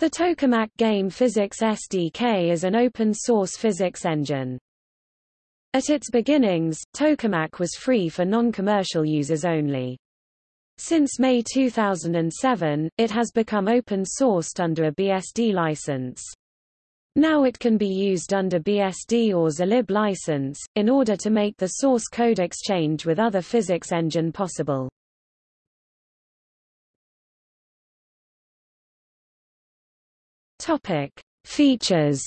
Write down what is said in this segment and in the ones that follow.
The Tokamak Game Physics SDK is an open-source physics engine. At its beginnings, Tokamak was free for non-commercial users only. Since May 2007, it has become open-sourced under a BSD license. Now it can be used under BSD or Zlib license, in order to make the source code exchange with other physics engine possible. Topic: Features.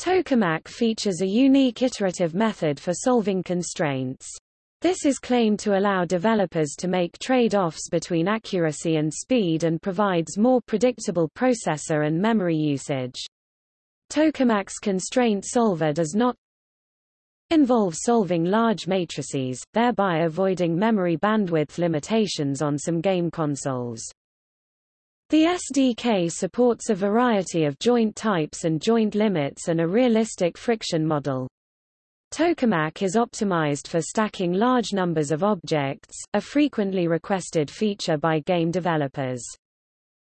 Tokamak features a unique iterative method for solving constraints. This is claimed to allow developers to make trade-offs between accuracy and speed and provides more predictable processor and memory usage. Tokamak's constraint solver does not involve solving large matrices, thereby avoiding memory bandwidth limitations on some game consoles. The SDK supports a variety of joint types and joint limits and a realistic friction model. Tokamak is optimized for stacking large numbers of objects, a frequently requested feature by game developers.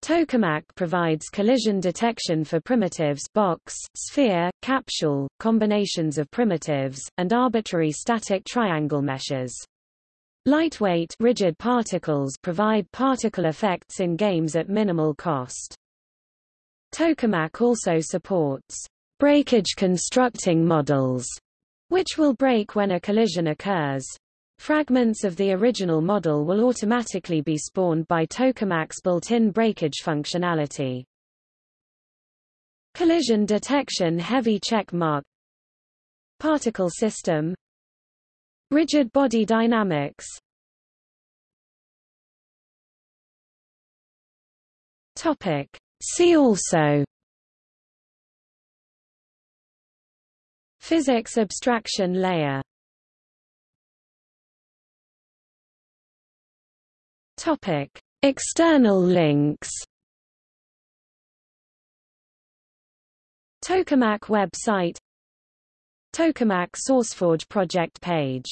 Tokamak provides collision detection for primitives box, sphere, capsule, combinations of primitives, and arbitrary static triangle meshes. Lightweight rigid particles provide particle effects in games at minimal cost. Tokamak also supports breakage constructing models, which will break when a collision occurs. Fragments of the original model will automatically be spawned by Tokamak's built-in breakage functionality. Collision detection heavy check mark Particle system Rigid body dynamics. Topic. See also. Physics abstraction layer. Topic. External links. Tokamak website Tokamak SourceForge project page